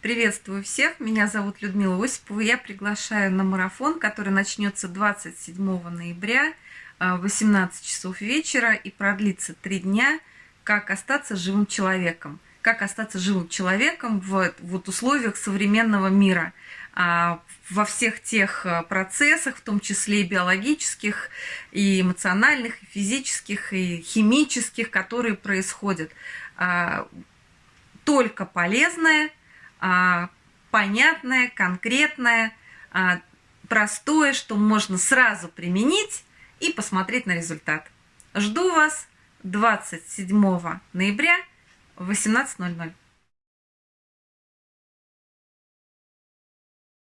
Приветствую всех, меня зовут Людмила Осипова. Я приглашаю на марафон, который начнется 27 ноября в 18 часов вечера и продлится три дня. Как остаться живым человеком? Как остаться живым человеком в вот условиях современного мира? А, во всех тех процессах, в том числе и биологических, и эмоциональных, и физических, и химических, которые происходят. А, только полезное – а, понятное, конкретное, а, простое, что можно сразу применить и посмотреть на результат. Жду вас 27 ноября в 18.00.